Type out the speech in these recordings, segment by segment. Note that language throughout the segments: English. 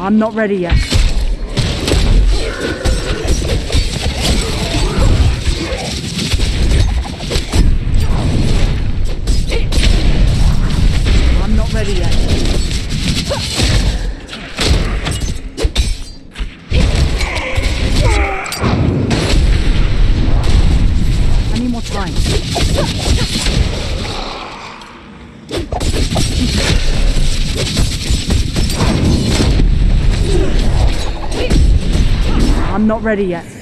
I'm not ready yet. ready yet.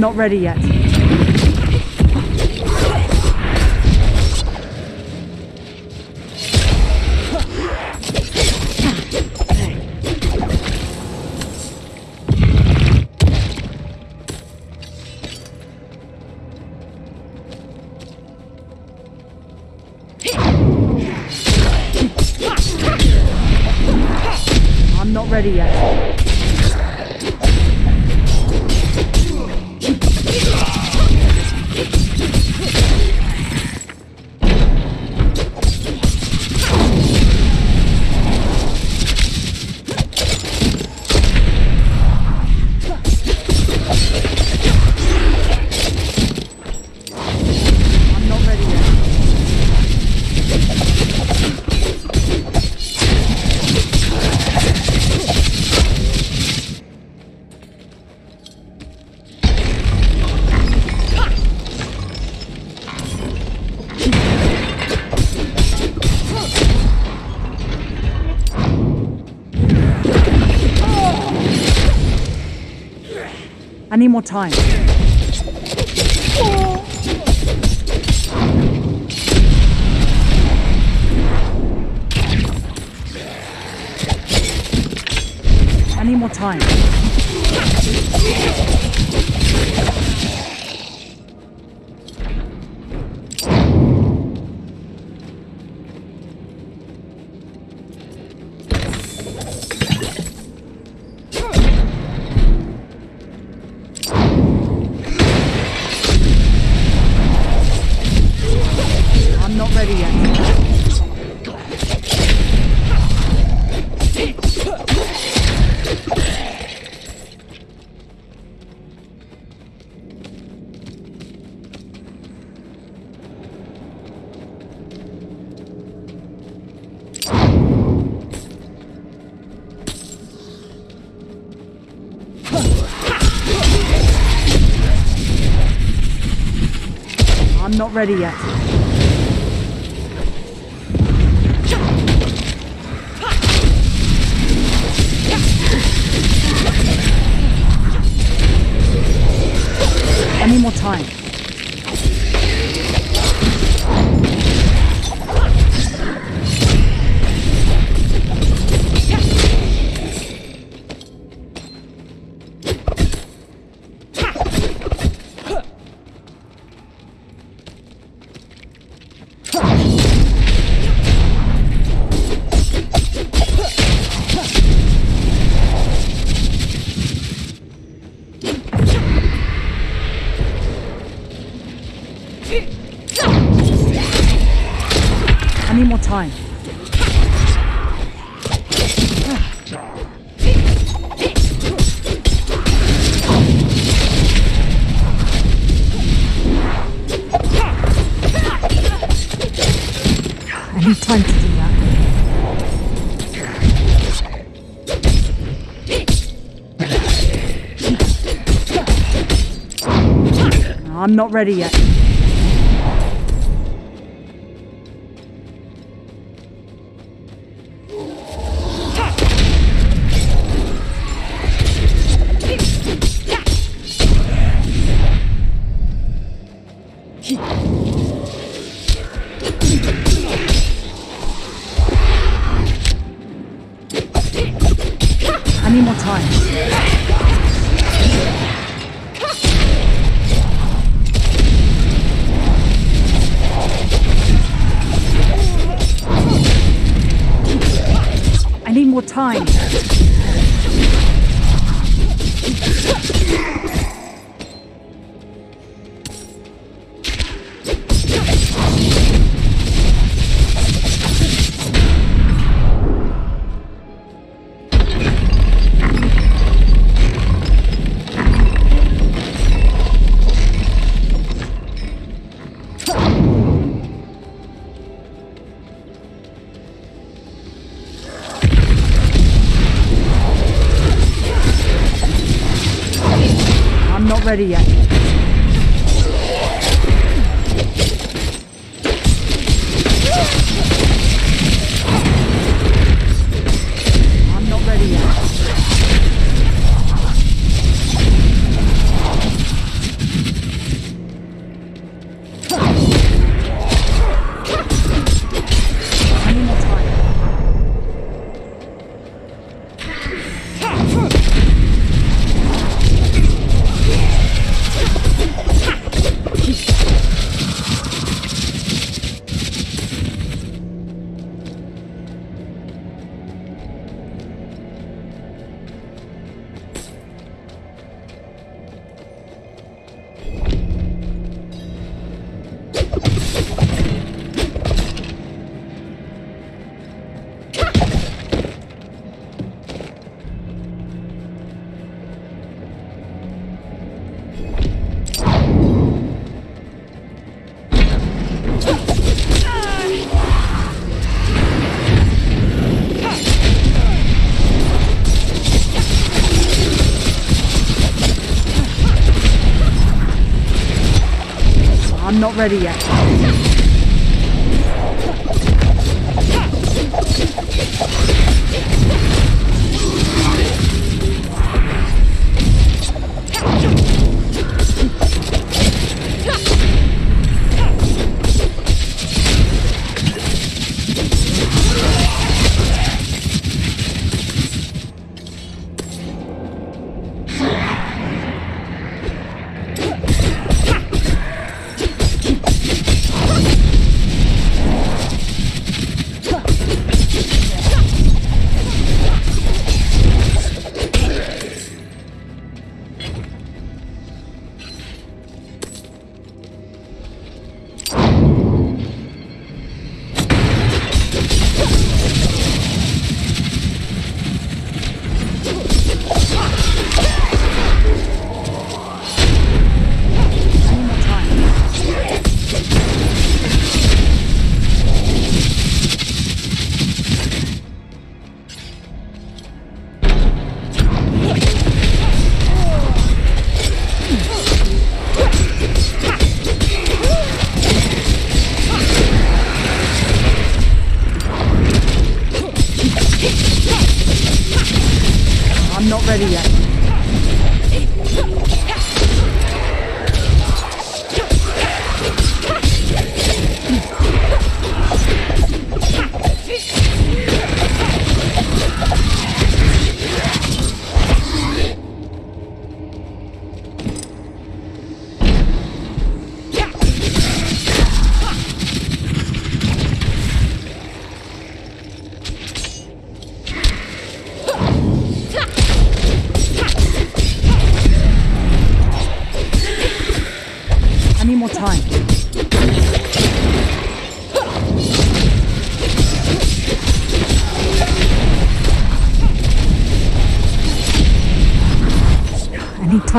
not ready yet. I need more time. I need more time. ready yet. time to do that. I'm not ready yet. ready yet.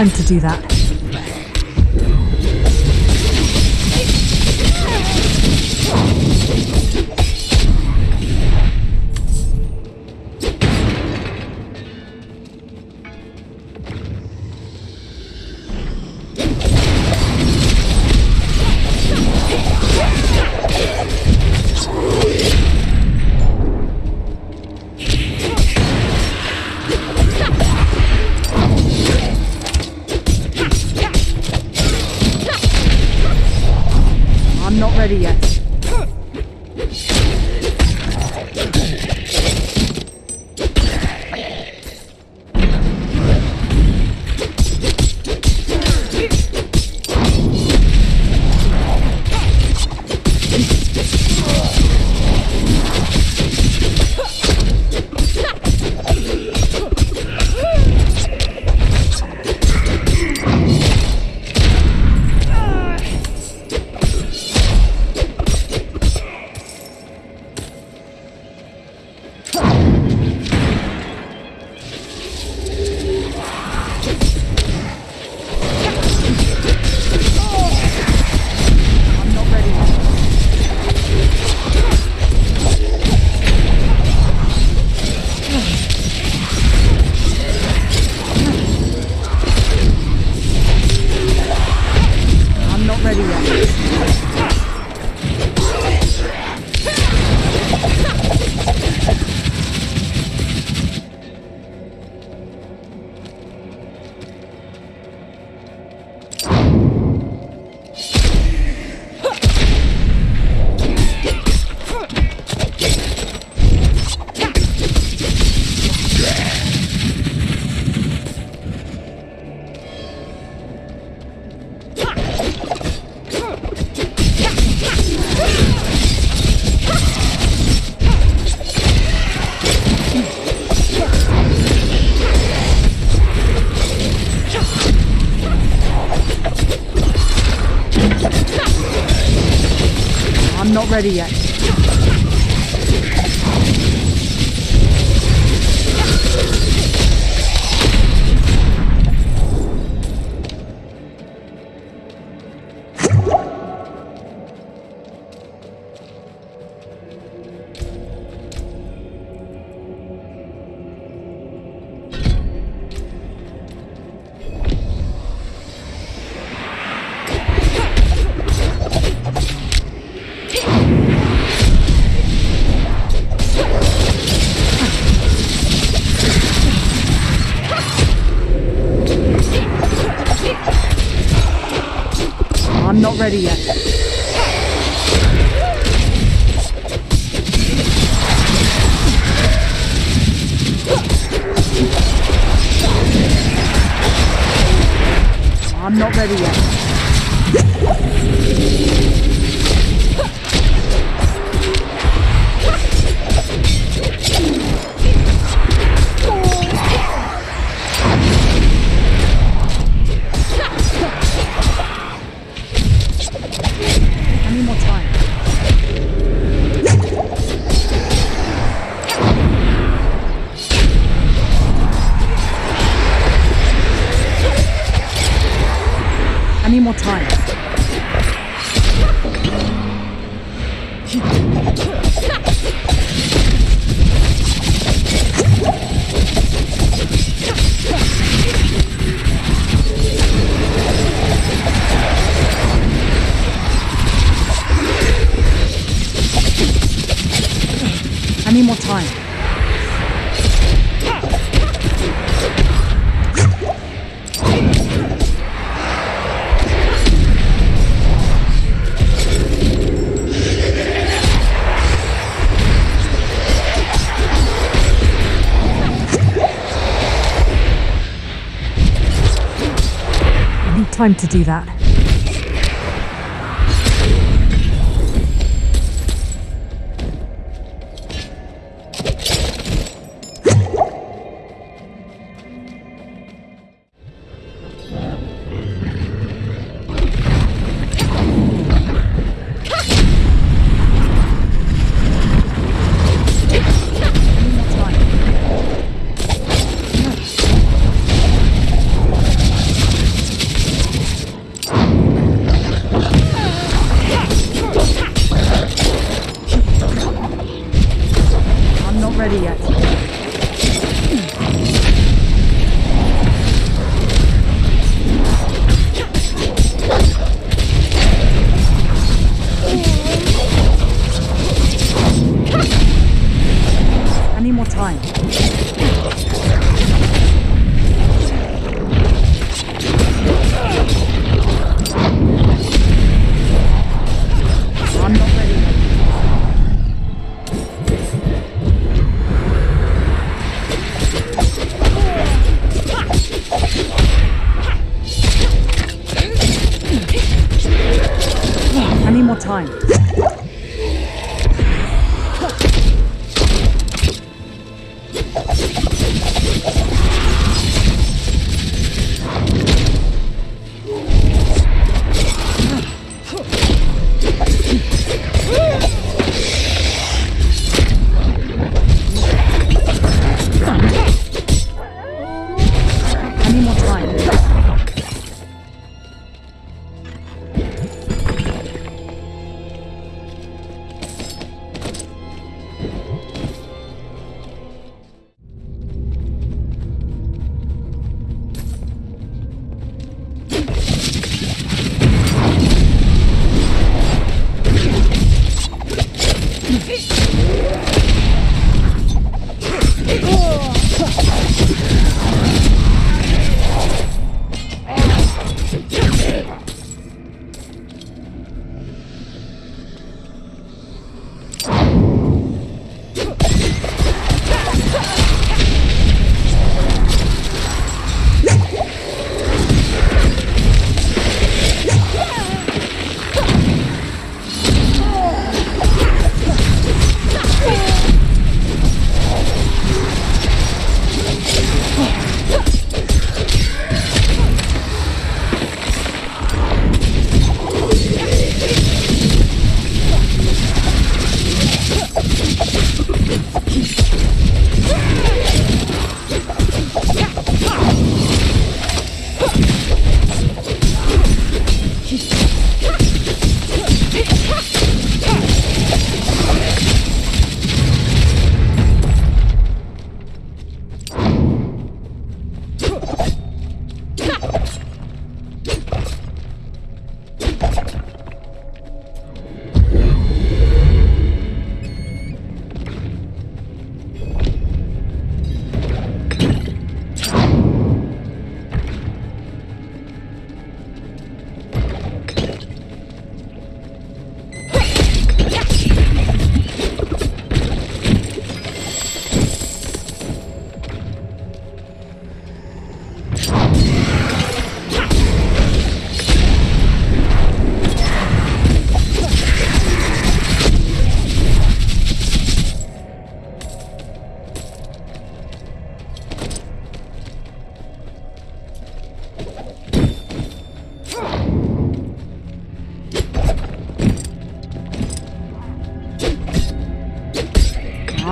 time to do that. need more time. time to do that.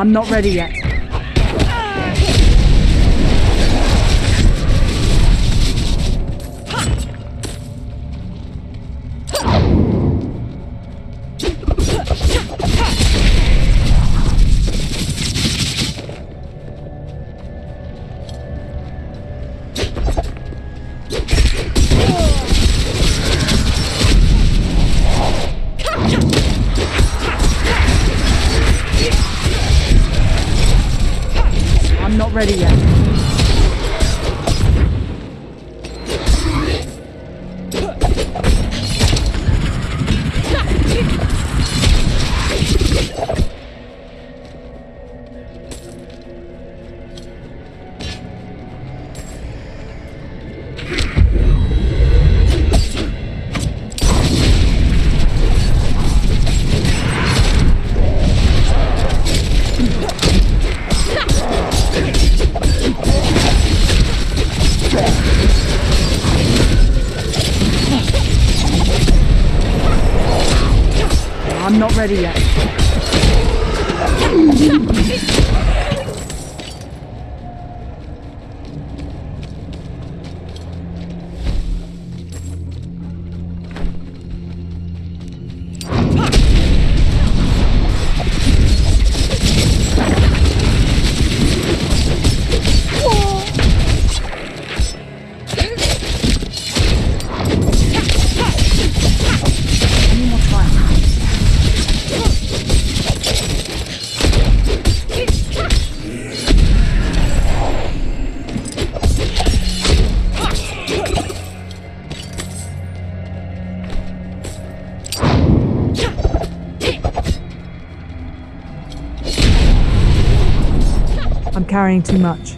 I'm not ready yet. Carrying too much.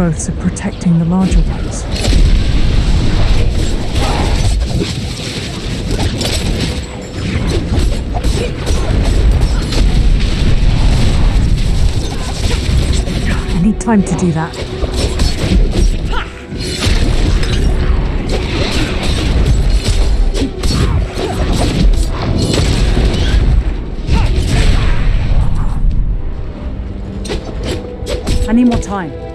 Growths are protecting the larger ones. I need time to do that. I need more time.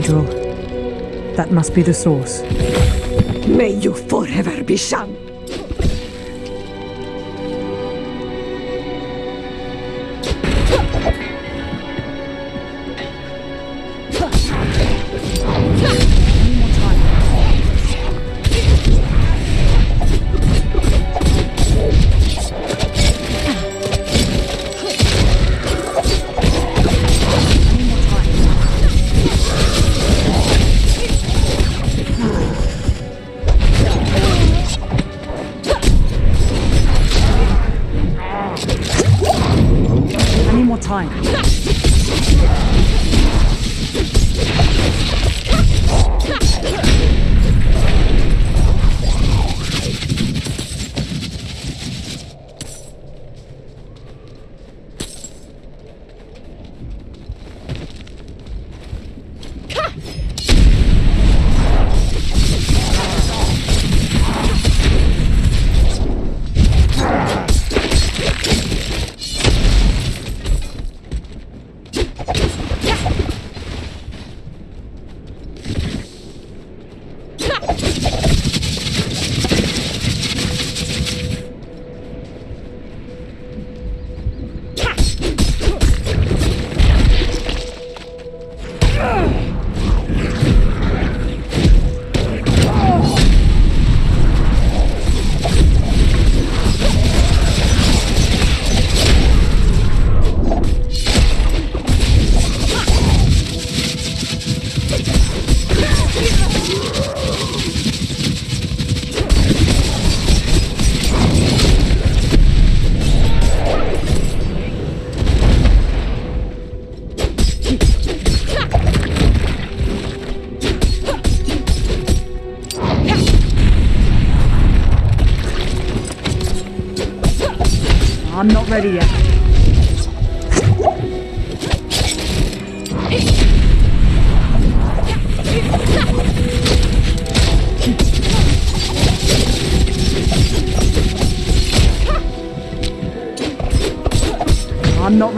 Cathedral. That must be the source. May you forever be shunned.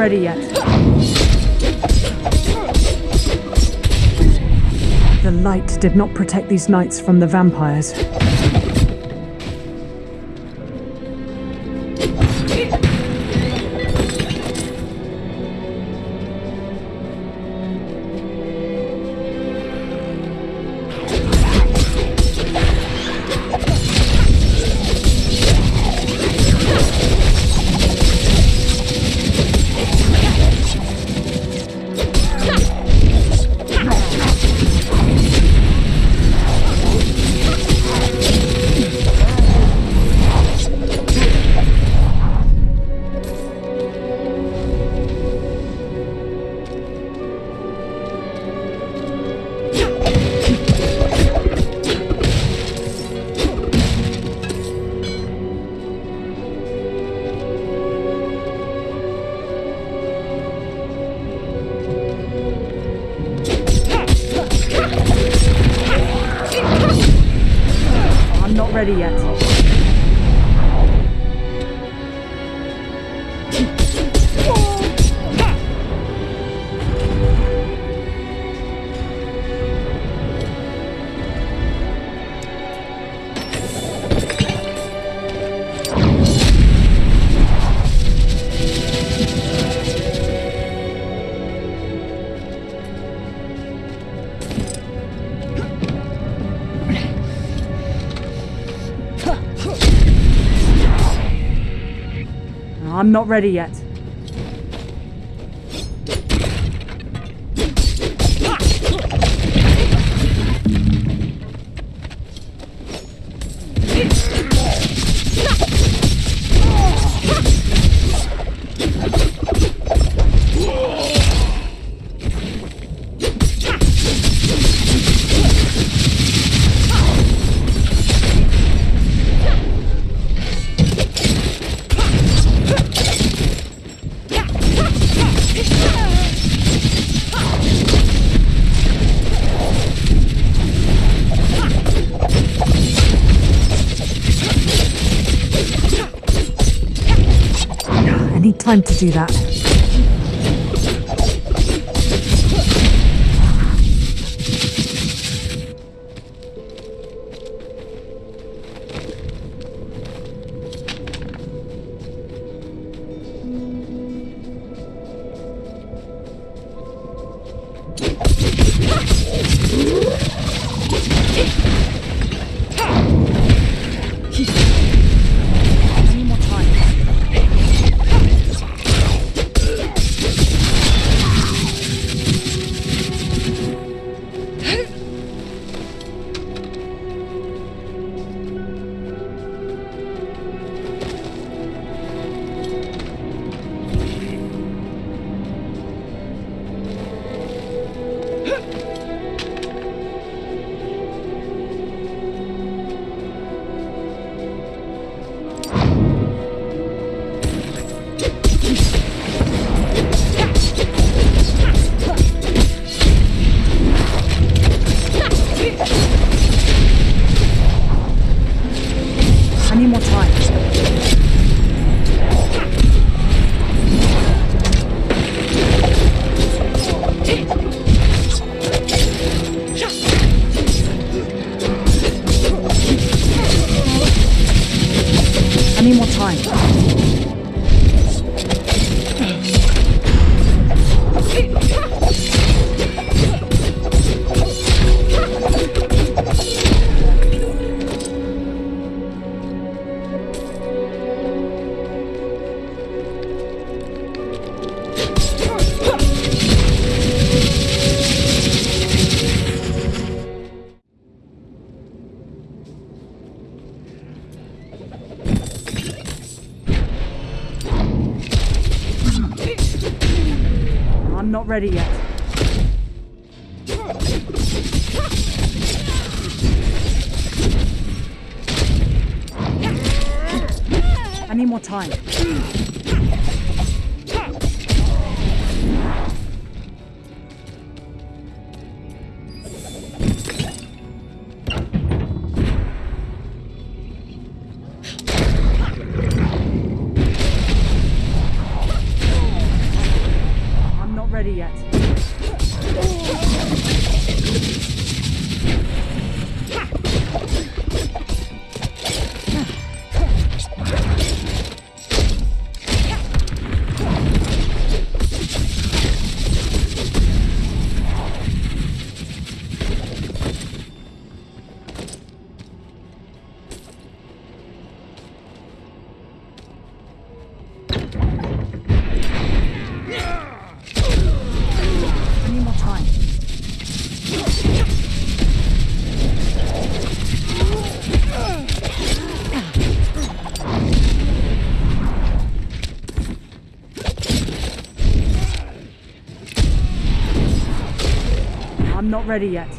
Ready yet. The light did not protect these knights from the vampires. I'm not ready yet. Time to do that. Ready yet. I need more time. Ready yet.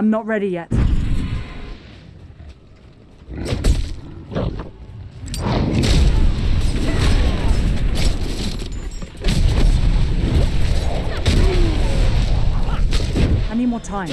I'm not ready yet. I need more time.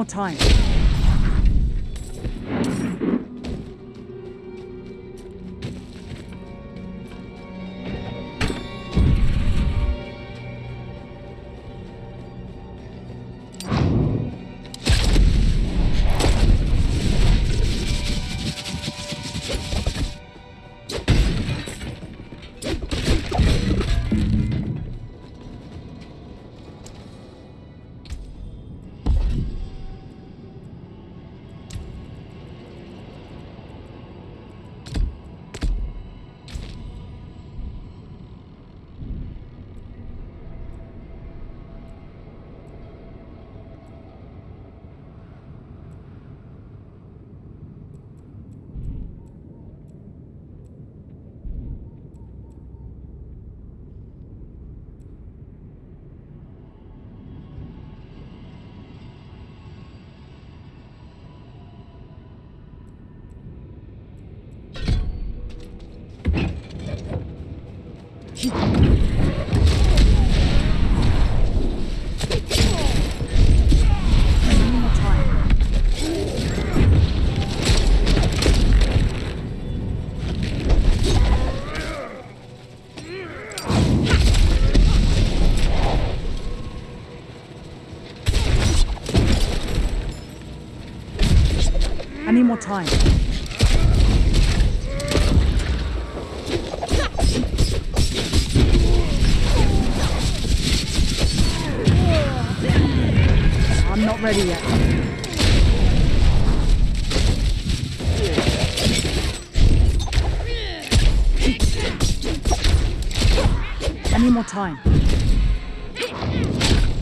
More time. Time. I'm not ready yet. I need more time.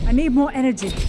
I need more energy.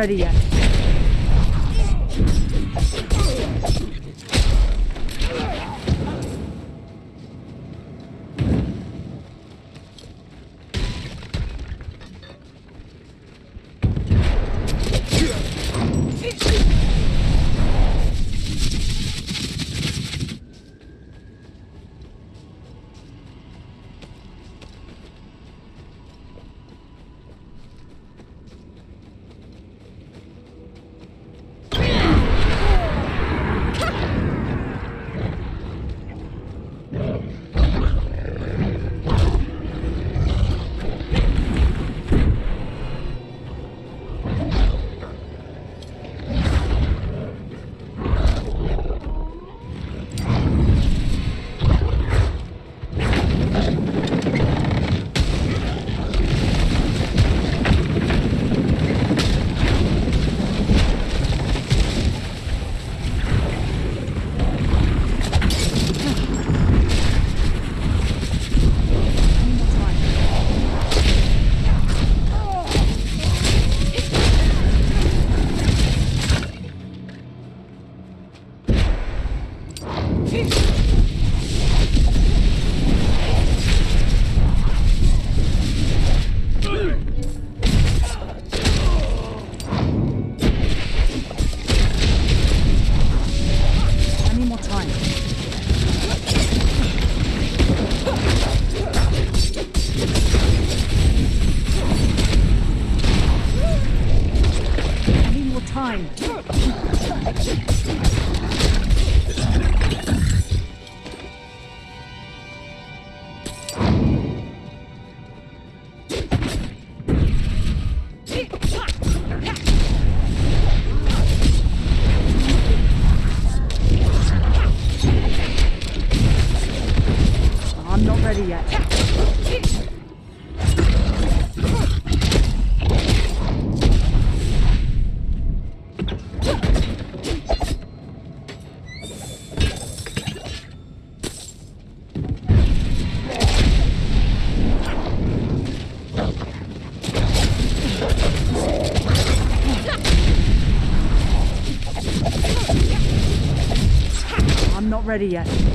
Ready yet. Ready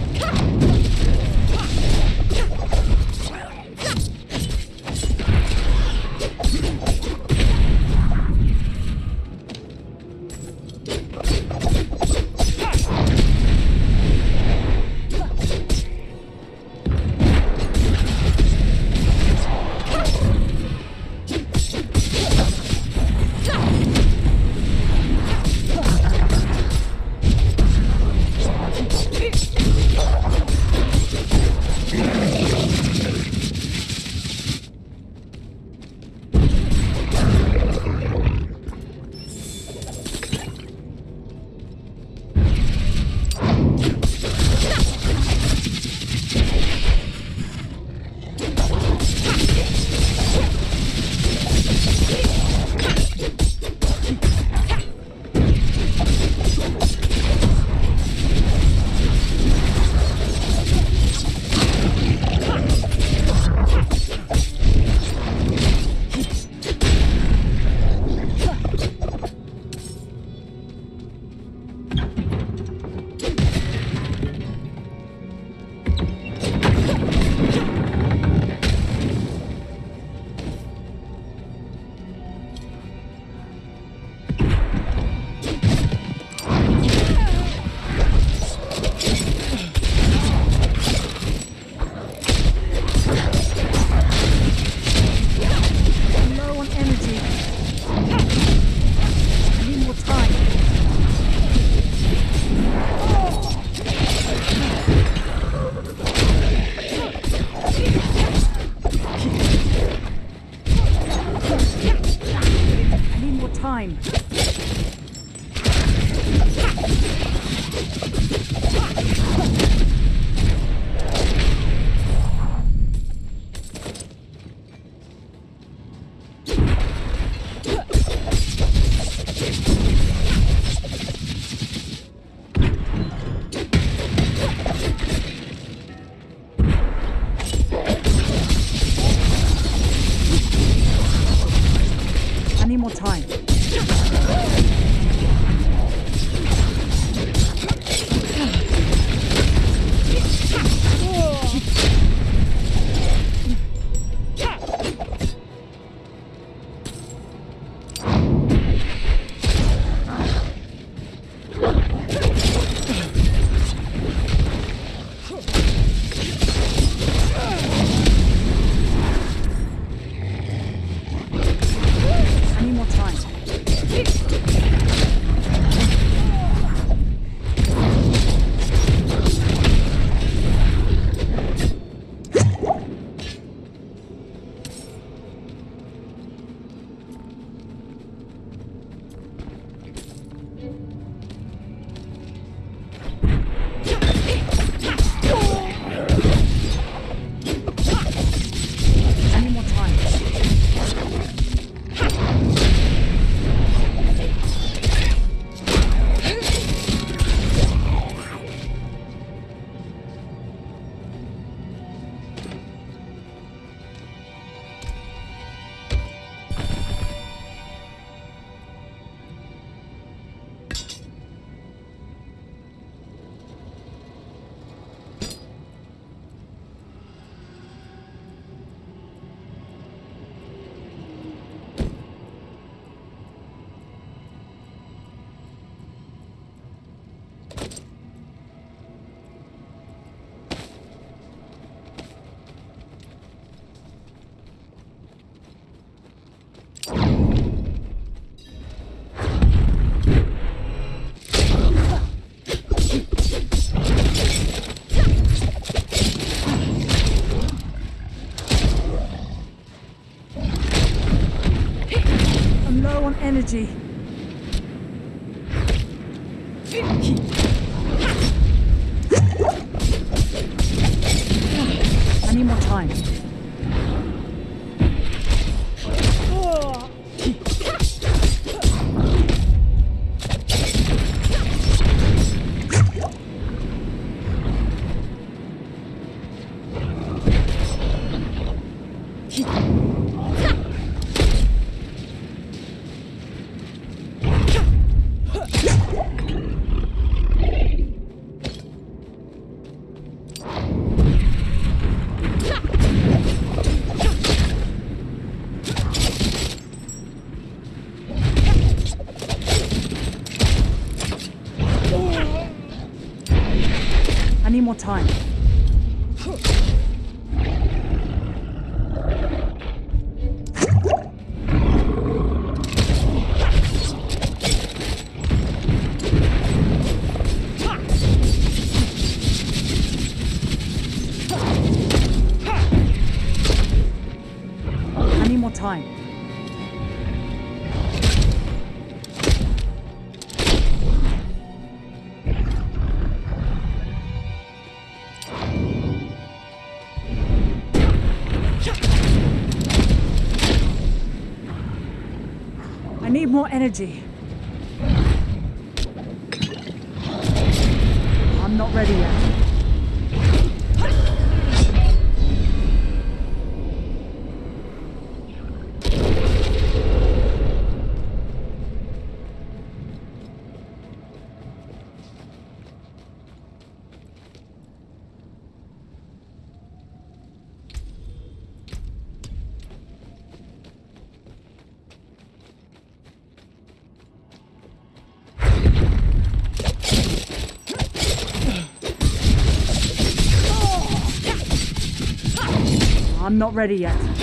energy. time. energy. I'm not ready yet.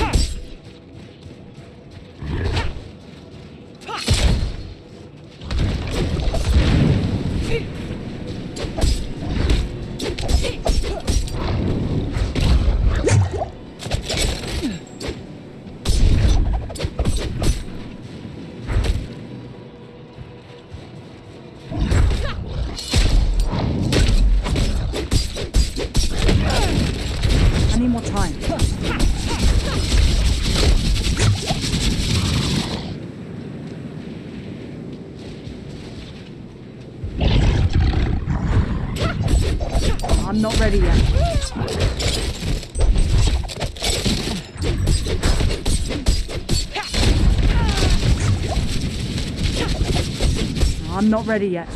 not ready yet.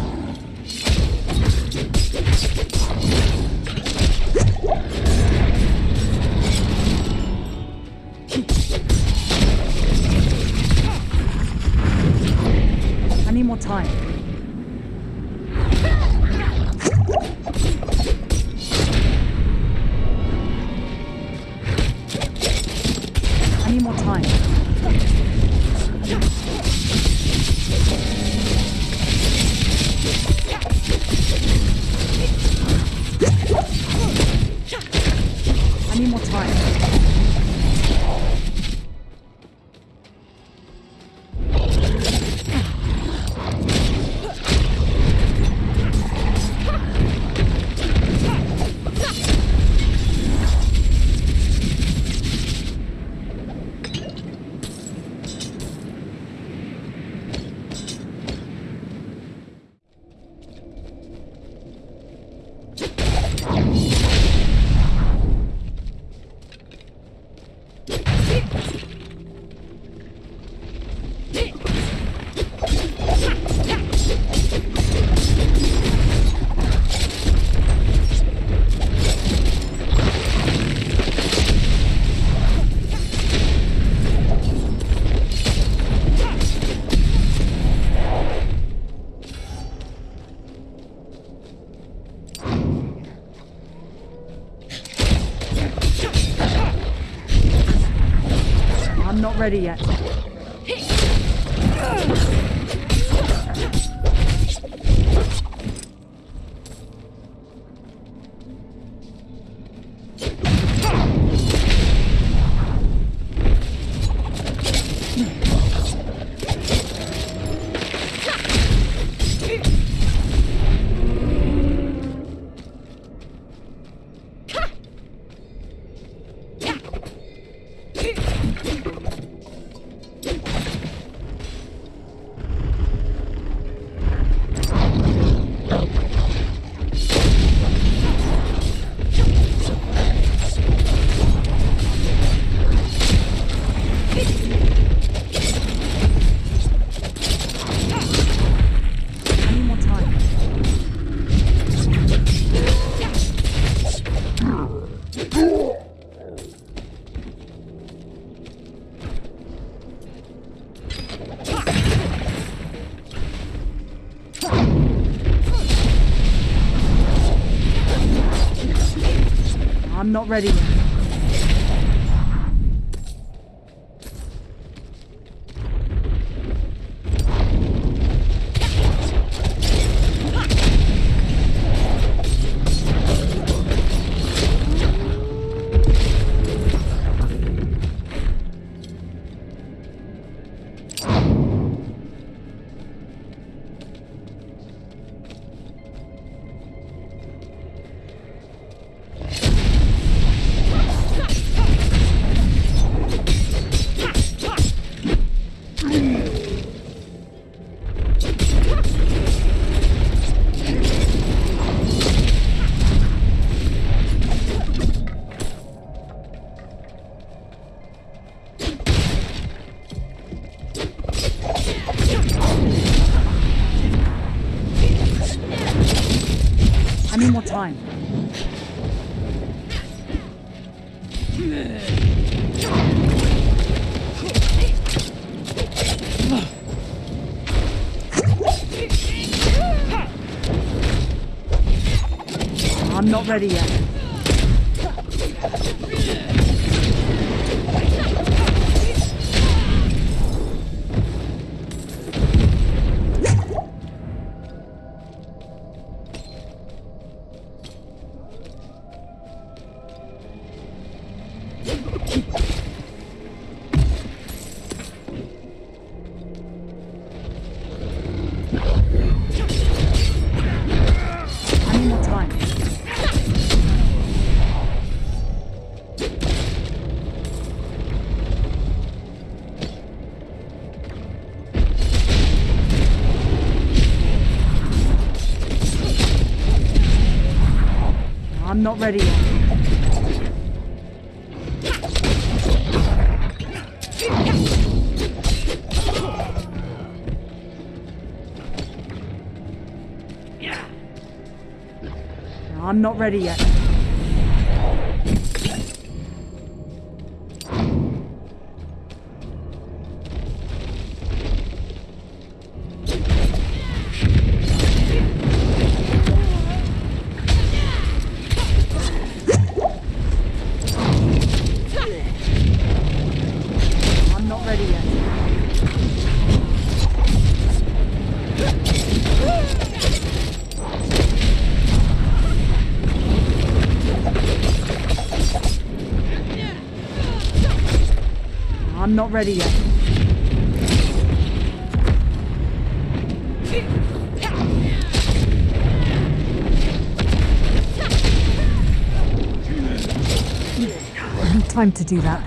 ready yet. Ready yet. I'm ready yet. I'm not ready yet. Not ready yet. Time to do that.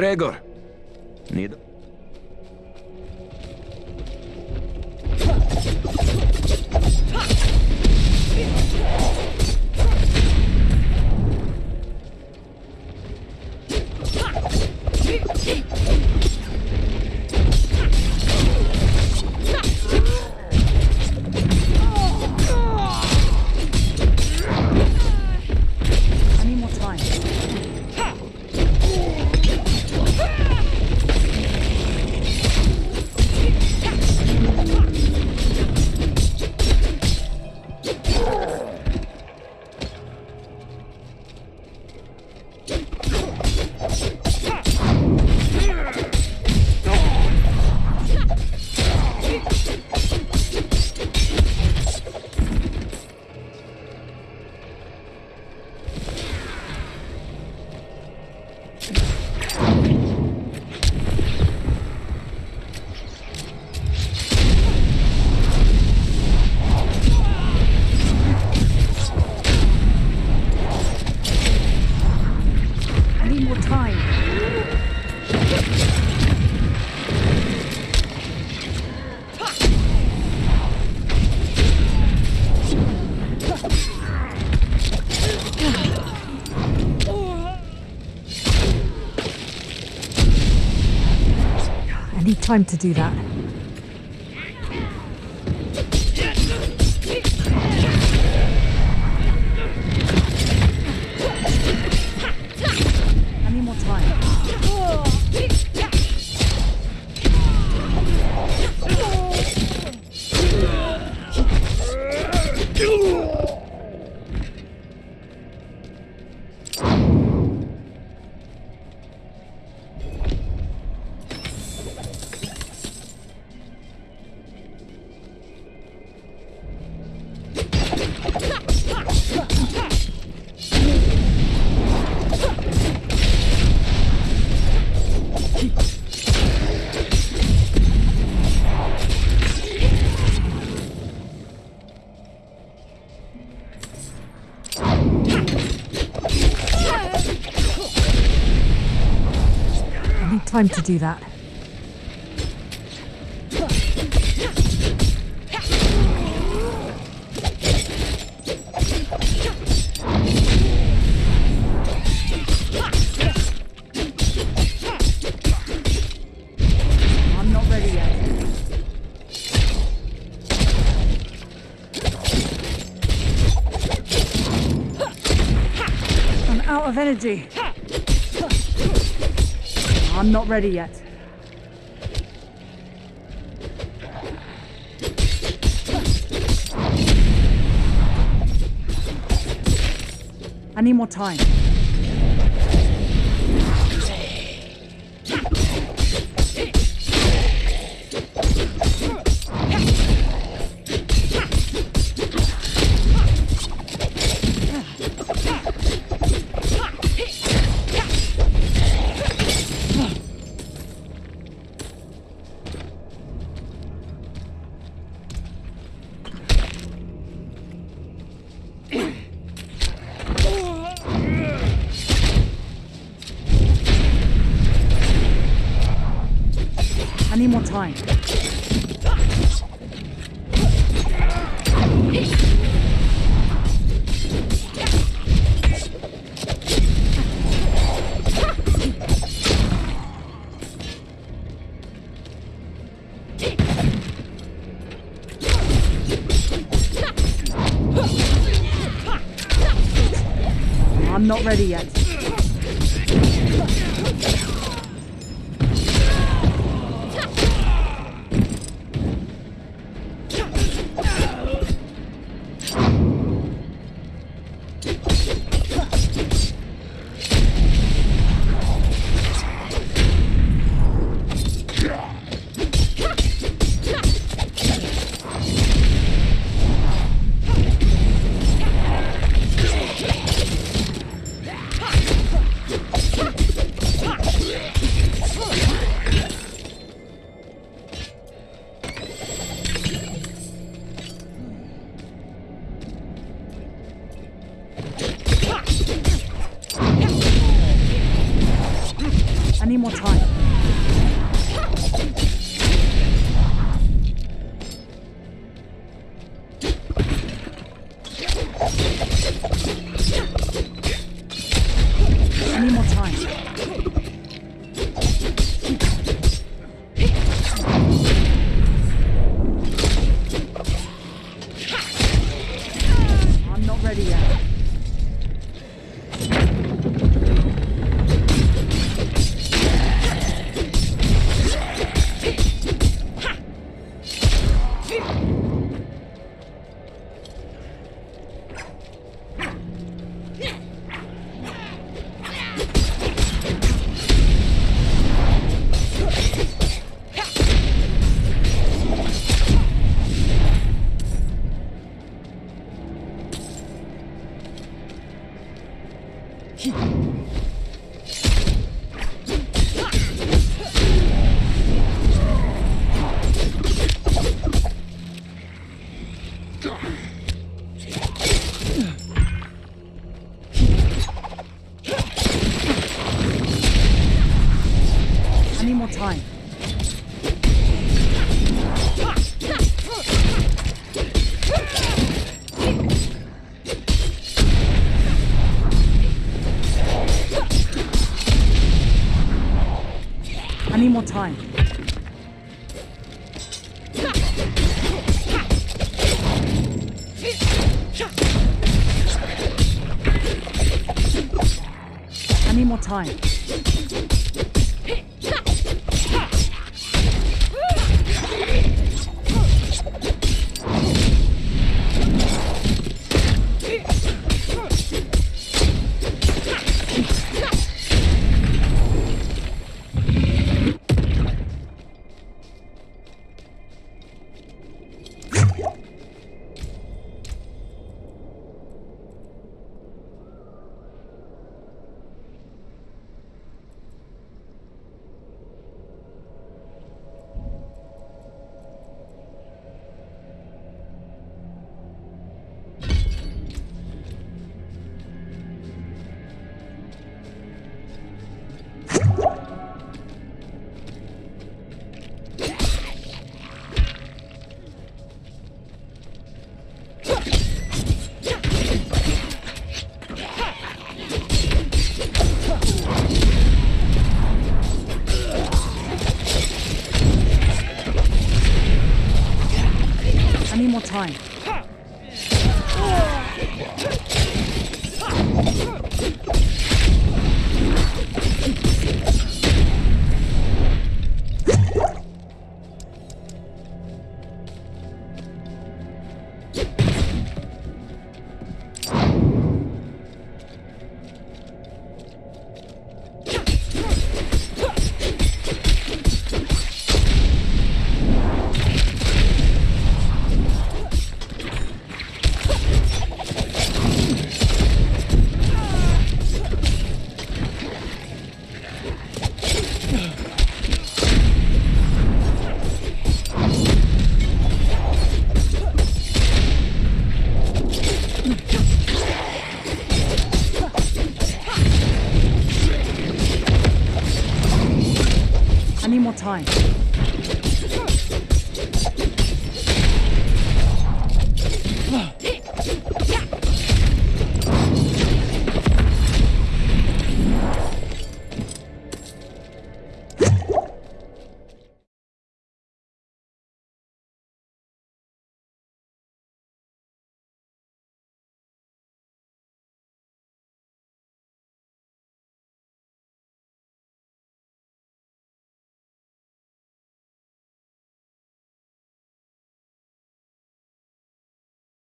Грегор, time to do that. Time to do that. I'm not ready yet. I'm out of energy. I'm not ready yet. I need more time. Time.